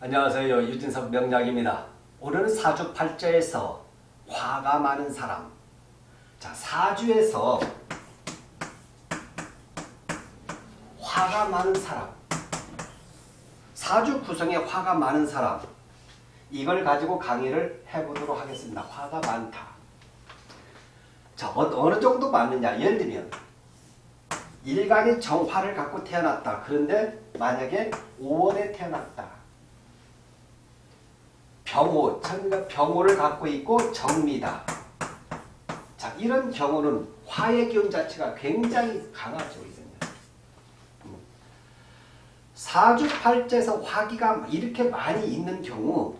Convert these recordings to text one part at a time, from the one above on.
안녕하세요. 유진석 명약입니다 오늘은 사주팔자에서 화가 많은 사람 자 사주에서 화가 많은 사람 사주 구성에 화가 많은 사람 이걸 가지고 강의를 해보도록 하겠습니다. 화가 많다. 자 어, 어느 정도 많느냐 예를 들면 일간이 정화를 갖고 태어났다. 그런데 만약에 5월에 태어났다. 병호, 병호를 갖고 있고 정미다. 자, 이런 경우는 화의 기운 자체가 굉장히 강하죠. 음. 사주팔자에서 화기가 이렇게 많이 있는 경우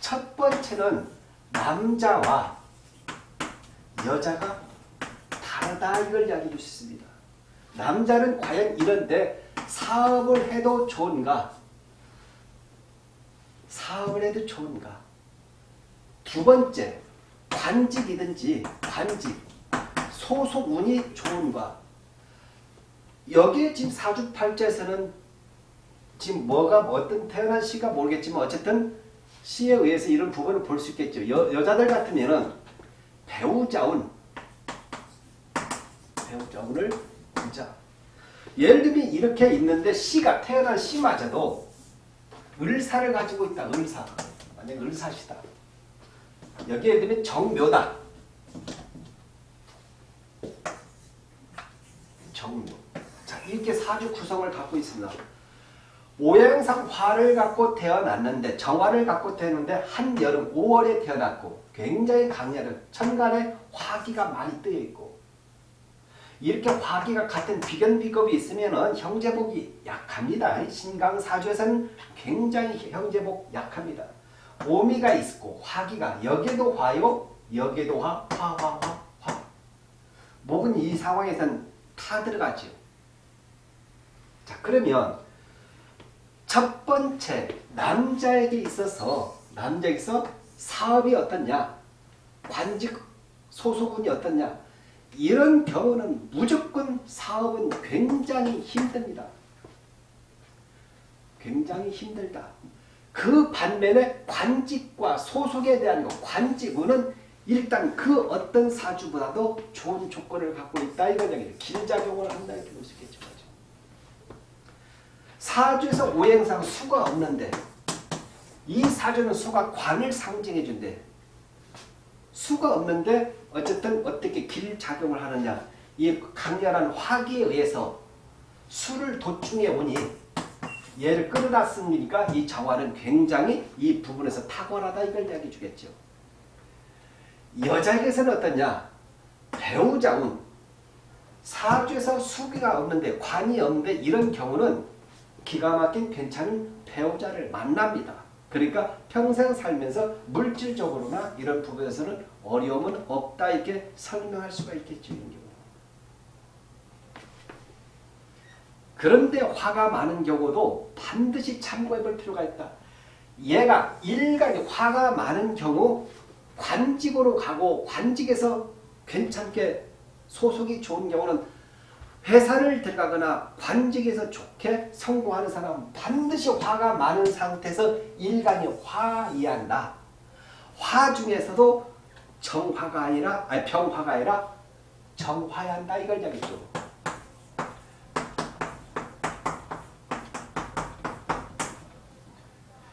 첫 번째는 남자와 여자가 다르다 이걸 이야기해 주셨습니다. 남자는 과연 이런데 사업을 해도 좋은가? 사업을 해도 좋은가? 두 번째, 관직이든지 관직, 소속 운이 좋은가? 여기에 지금 사주팔자에서는 지금 뭐가 어떤 태어난 시가 모르겠지만 어쨌든 시에 의해서 이런 부분을 볼 수 있겠죠. 여, 여자들 같으면 은 배우자운 배우자운을 보자. 예를 들면 이렇게 있는데 시가 태어난 시마저도 을사를 가지고 있다. 을사. 만약 을사시다. 여기에 들면 정묘다. 정묘. 자, 이렇게 사주 구성을 갖고 있습니다. 오행상 화를 갖고 태어났는데 정화를 갖고 태어났는데 한여름 5월에 태어났고 굉장히 강렬한 천간에 화기가 많이 뜨여 있고 이렇게 화기가 같은 비견비급이 있으면 형제복이 약합니다. 신강사주에서는 굉장히 형제복 약합니다. 오미가 있고 화기가 여기도 화요 여기도 화, 화, 화, 화, 화. 목은 이 상황에선 타 들어가죠. 자 그러면 첫 번째 남자에게 있어서 남자에게서 사업이 어떻냐 관직 소속운이 어떻냐 이런 경우는 무조건 사업은 굉장히 힘듭니다. 굉장히 힘들다. 그 반면에 관직과 소속에 대한 것, 관직운은 일단 그 어떤 사주보다도 좋은 조건을 갖고 있다. 얘기죠. 길작용을 한다. 이렇게 볼 수 있겠죠. 사주에서 오행상 수가 없는데 이 사주는 수가 관을 상징해 준대. 수가 없는데 어쨌든 어떻게 길 작용을 하느냐. 이 강렬한 화기에 의해서 수를 도충해 오니 얘를 끌어놨으니까 이 정화는 굉장히 이 부분에서 탁월하다 이걸 이야기해 주겠죠. 여자에게서는 어떠냐? 배우자운 사주에서 수기가 없는데 관이 없는데 이런 경우는 기가 막힌 괜찮은 배우자를 만납니다. 그러니까 평생 살면서 물질적으로나 이런 부분에서는 어려움은 없다 이렇게 설명할 수가 있겠죠. 그런데 화가 많은 경우도 반드시 참고해 볼 필요가 있다. 얘가 일간이 화가 많은 경우 관직으로 가고 관직에서 괜찮게 소속이 좋은 경우는 회사를 들어가거나 관직에서 좋게 성공하는 사람은 반드시 화가 많은 상태에서 일간이 화이한다. 화 중에서도 정화가 아니라 아니 병화가 아니라 정화야 한다 이걸 이야기죠.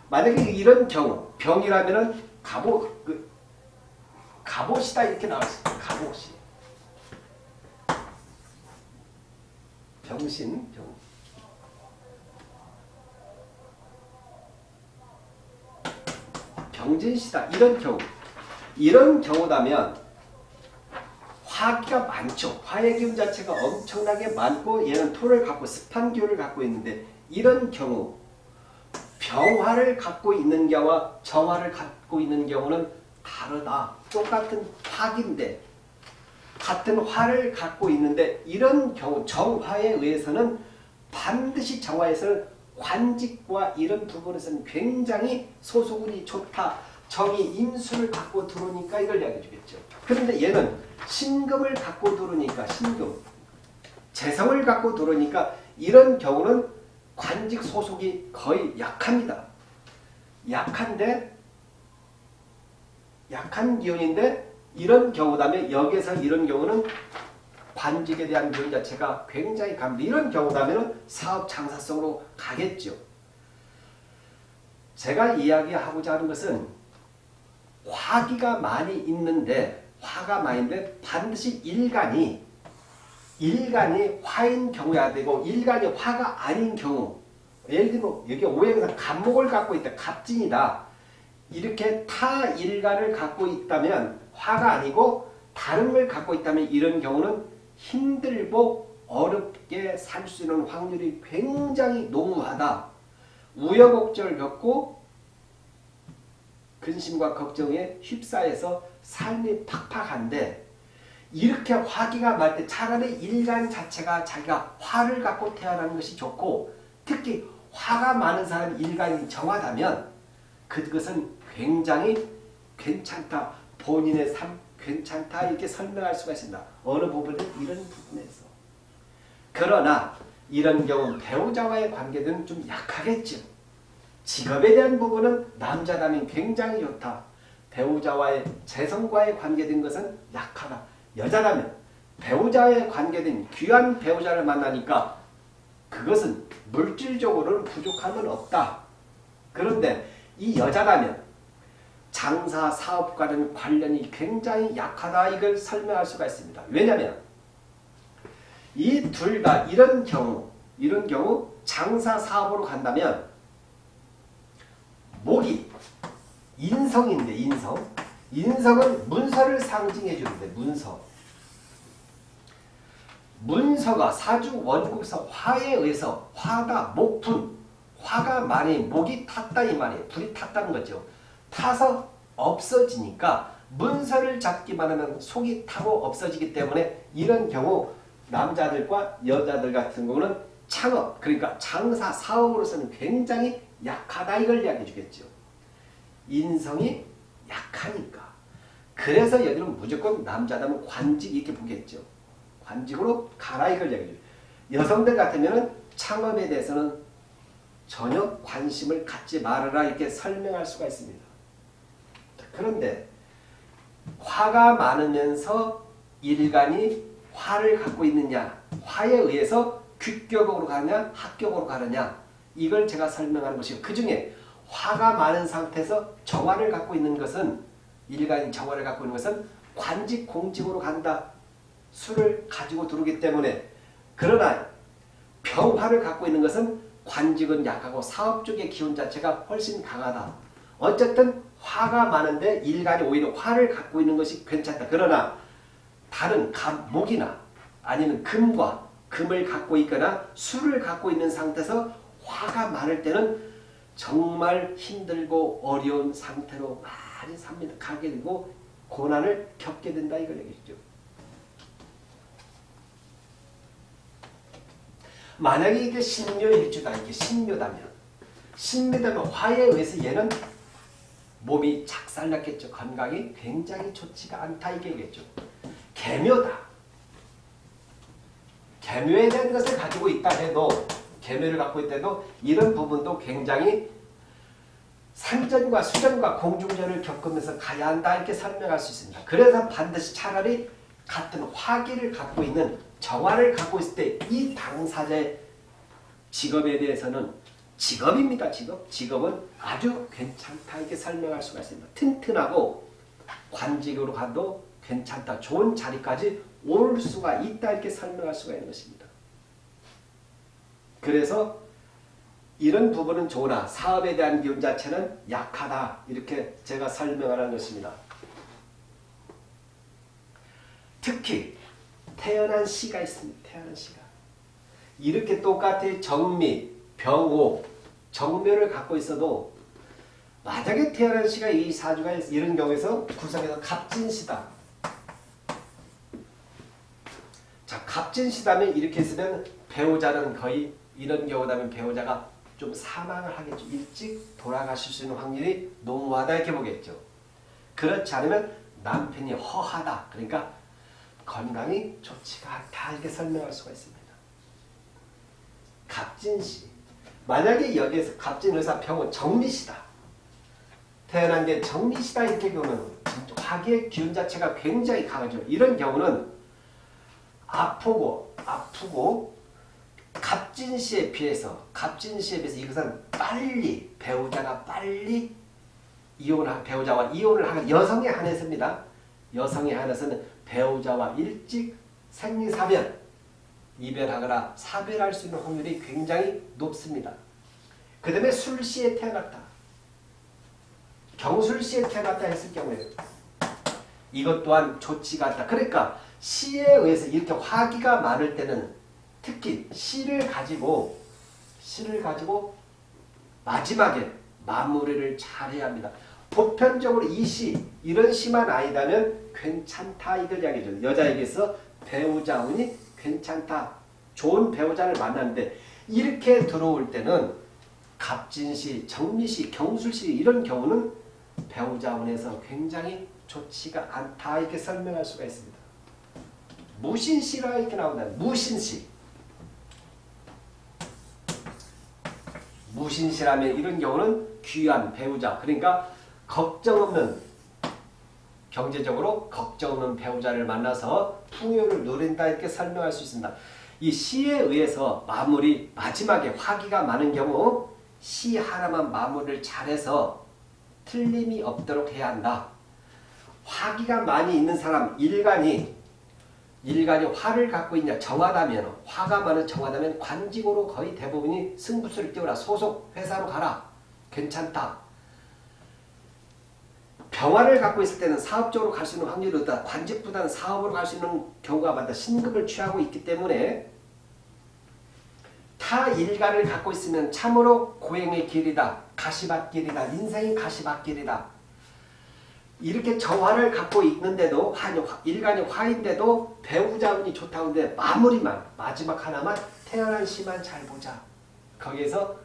만약에 이런 경우 병이라면은 갑옷 그 갑옷이다 이렇게 나왔어요. 갑옷이. 병신 병. 병진시다 이런 경우 이런 경우라면 화기가 많죠. 화의 기운 자체가 엄청나게 많고 얘는 토를 갖고 습한 기운을 갖고 있는데 이런 경우 병화를 갖고 있는 경우와 정화를 갖고 있는 경우는 다르다. 똑같은 화기인데 같은 화를 갖고 있는데 이런 경우 정화에 의해서는 반드시 정화에서는 관직과 이런 부분에서는 굉장히 소속운이 좋다. 정이 인수를 갖고 들어오니까 이걸 이야기해 주겠죠. 그런데 얘는 신금을 갖고 들어오니까 신금 재성을 갖고 들어오니까 이런 경우는 관직 소속이 거의 약합니다. 약한데 약한 기운인데 이런 경우다면 여기에서 이런 경우는 관직에 대한 기운 자체가 굉장히 강합니다. 이런 경우다면 사업 장사성으로 가겠죠. 제가 이야기하고자 하는 것은 화기가 많이 있는데 화가 많이 있는데 반드시 일간이 일간이 화인 경우야 되고 일간이 화가 아닌 경우 예를 들면 여기 오행상 갑목을 갖고 있다. 갑진이다. 이렇게 타 일간을 갖고 있다면 화가 아니고 다른 걸 갖고 있다면 이런 경우는 힘들고 어렵게 살 수 있는 확률이 굉장히 농후하다. 우여곡절을 겪고 근심과 걱정에 휩싸여서 삶이 팍팍한데 이렇게 화기가 말때 차라리 일간 자체가 자기가 화를 갖고 태어나는 것이 좋고 특히 화가 많은 사람이 일간이 정하다면 그것은 굉장히 괜찮다. 본인의 삶 괜찮다 이렇게 설명할 수가 있습니다. 어느 부분은 이런 부분에서. 그러나 이런 경우 배우자와의 관계는 좀 약하겠죠. 직업에 대한 부분은 남자라면 굉장히 좋다. 배우자와의 재성과의 관계된 것은 약하다. 여자라면 배우자에 관계된 귀한 배우자를 만나니까 그것은 물질적으로는 부족함은 없다. 그런데 이 여자라면 장사 사업과는 관련이 굉장히 약하다 이걸 설명할 수가 있습니다. 왜냐하면 이둘다 이런 경우 이런 경우 장사 사업으로 간다면 목이 인성인데 인성 인성은 문서를 상징해 주는데 문서 문서가 사주 원국서 화에 의해서 화가 목분 화가 많이 목이 탔다 이 말이에요. 불이 탔다는 거죠. 타서 없어지니까 문서를 잡기만 하면 속이 타고 없어지기 때문에 이런 경우 남자들과 여자들 같은 경우는 창업 그러니까 장사 사업으로서는 굉장히 약하다 이걸 이야기해 주겠죠. 인성이 약하니까. 그래서 여기는 무조건 남자다면 관직 이렇게 보겠죠. 관직으로 가라 이걸 이야기해 줘 여성들 같으면 창업에 대해서는 전혀 관심을 갖지 말아라 이렇게 설명할 수가 있습니다. 그런데 화가 많으면서 일간이 화를 갖고 있느냐 화에 의해서 귀격으로 가느냐 합격으로 가느냐 이걸 제가 설명하는 것이고 그 중에 화가 많은 상태에서 정화를 갖고 있는 것은 일간이 정화를 갖고 있는 것은 관직 공직으로 간다. 수를 가지고 들어오기 때문에 그러나 병화를 갖고 있는 것은 관직은 약하고 사업 쪽의 기운 자체가 훨씬 강하다. 어쨌든 화가 많은데 일간이 오히려 화를 갖고 있는 것이 괜찮다. 그러나 다른 감, 목이나 아니면 금과 금을 갖고 있거나 술을 갖고 있는 상태에서 화가 많을 때는 정말 힘들고 어려운 상태로 많이 삽니다. 가게 되고 고난을 겪게 된다 이걸 얘기죠. 만약에 이게 신묘일주다 이게 신묘다면 신묘다면 화에 의해서 얘는 몸이 작살났겠죠. 건강이 굉장히 좋지가 않다 이게겠죠. 개묘다. 개묘에 대한 것을 가지고 있다 해도 개묘를 갖고 있다도 이런 부분도 굉장히 산전과 수전과 공중전을 겪으면서 가야 한다 이렇게 설명할 수 있습니다. 그래서 반드시 차라리 같은 화기를 갖고 있는 정화를 갖고 있을 때 이 당사자의 직업에 대해서는 직업입니다. 직업. 직업은 아주 괜찮다 이렇게 설명할 수가 있습니다. 튼튼하고 관직으로 가도 괜찮다. 좋은 자리까지 올 수가 있다 이렇게 설명할 수가 있는 것입니다. 그래서 이런 부분은 좋으나 사업에 대한 기운 자체는 약하다 이렇게 제가 설명하는 것입니다. 특히 태어난 시가 있습니다. 태어난 시가. 이렇게 똑같이 정미, 병호, 정묘를 갖고 있어도 만약에 태어난 시가 이 사주가 이런 경우에서 구성에서 갑진시다. 자, 갑진시다면 이렇게 쓰면 배우자는 거의 이런 경우다면 배우자가 좀 사망을 하겠죠. 일찍 돌아가실 수 있는 확률이 농후하다 이렇게 보겠죠. 그렇지 않으면 남편이 허하다. 그러니까 건강이 좋지가 않다 이렇게 설명할 수가 있습니다. 갑진시 만약에 여기에서 갑진의사 병은 정미시다. 태어난 게 정미시다 이렇게 경우는 화기의 기운 자체가 굉장히 강하죠. 이런 경우는 아프고 아프고 갑진시에 비해서 갑진시에 비해서 이것은 빨리 배우자가 빨리 이혼 배우자와 이혼을 하는 여성에 한해서입니다. 여성에 한해서는 배우자와 일찍 생리사변 이별하거나 사별할 수 있는 확률이 굉장히 높습니다. 그 다음에 술시에 태어났다. 경술시에 태어났다 했을 경우에 이것 또한 좋지가 않다. 그러니까 시에 의해서 이렇게 화기가 많을 때는 특히 시를 가지고 시를 가지고 마지막에 마무리를 잘해야 합니다. 보편적으로 이 시, 이런 시만 아니다면 괜찮다 이걸 이야기해줘요. 여자에게서 배우자 운이 괜찮다. 좋은 배우자를 만났는데 이렇게 들어올 때는 갑진시, 정미시, 경술시 이런 경우는 배우자 운에서 굉장히 좋지가 않다 이렇게 설명할 수가 있습니다. 무신시라 이렇게 나온다. 무신시. 무신시라면 이런 경우는 귀한 배우자 그러니까 걱정 없는 경제적으로 걱정 없는 배우자를 만나서 풍요를 누린다 이렇게 설명할 수 있습니다. 이 시에 의해서 마무리 마지막에 화기가 많은 경우 시 하나만 마무리를 잘해서 틀림이 없도록 해야 한다. 화기가 많이 있는 사람 일간이 일간이 화를 갖고 있냐 정하다면 화가 많은 정하다면 관직으로 거의 대부분이 승부수를 띄워라 소속 회사로 가라 괜찮다 병화를 갖고 있을 때는 사업적으로 갈 수 있는 확률이 높다 관직보다는 사업으로 갈 수 있는 경우가 많다 신급을 취하고 있기 때문에 타 일간을 갖고 있으면 참으로 고행의 길이다 가시밭길이다 인생이 가시밭길이다 이렇게 정화를 갖고 있는데도 일간이 화인데도 배우자운이 좋다고 하는데 마무리만 마지막 하나만 태어난 시만 잘 보자. 거기에서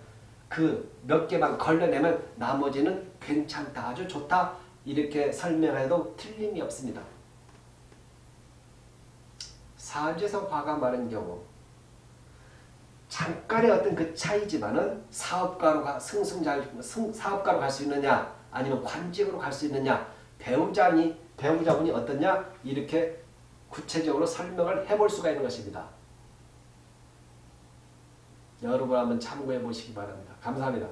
그 몇 개만 걸러내면 나머지는 괜찮다. 아주 좋다. 이렇게 설명해도 틀림이 없습니다. 사주에서 화가 많은 경우 잠깐의 어떤 그 차이지만은 사업가로 가, 승승장 사업가로 갈 수 있느냐 아니면 관직으로 갈 수 있느냐 배우자니 배우자분이 어떠냐 이렇게 구체적으로 설명을 해볼 수가 있는 것입니다. 여러분 한번 참고해 보시기 바랍니다. 감사합니다.